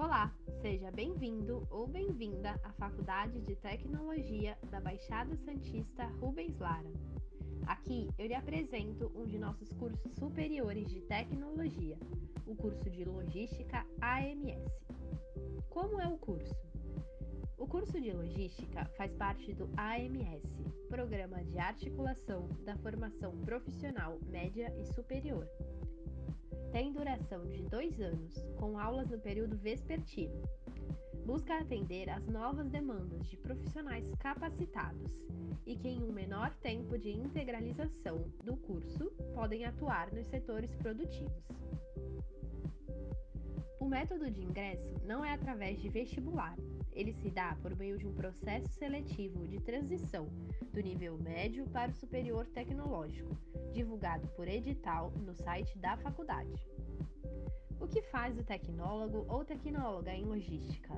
Olá, seja bem-vindo ou bem-vinda à Faculdade de Tecnologia da Baixada Santista Rubens Lara. Aqui eu lhe apresento um de nossos cursos superiores de tecnologia, o curso de Logística AMS. Como é o curso? O curso de Logística faz parte do AMS, Programa de Articulação da Formação Profissional Média e Superior tem duração de dois anos, com aulas no período vespertino. Busca atender às novas demandas de profissionais capacitados e que, em um menor tempo de integralização do curso, podem atuar nos setores produtivos. O método de ingresso não é através de vestibular, ele se dá por meio de um processo seletivo de transição do nível médio para o superior tecnológico, divulgado por edital no site da faculdade. O que faz o tecnólogo ou tecnóloga em logística?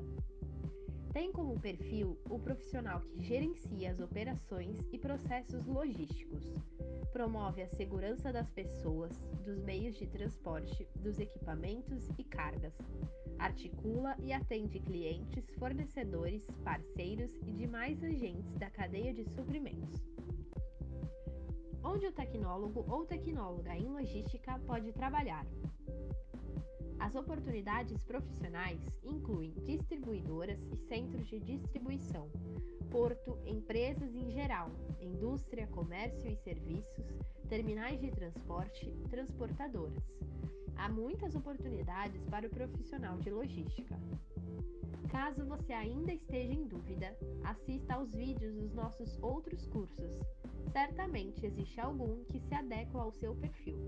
Tem como perfil o profissional que gerencia as operações e processos logísticos, promove a segurança das pessoas, dos meios de transporte, dos equipamentos e cargas, articula e atende clientes, fornecedores, parceiros e demais agentes da cadeia de suprimentos. Onde o tecnólogo ou tecnóloga em logística pode trabalhar? As oportunidades profissionais incluem distribuidoras e centros de distribuição, porto, empresas em geral, indústria, comércio e serviços, terminais de transporte, transportadoras. Há muitas oportunidades para o profissional de logística. Caso você ainda esteja em dúvida, assista aos vídeos dos nossos outros cursos. Certamente existe algum que se adequa ao seu perfil.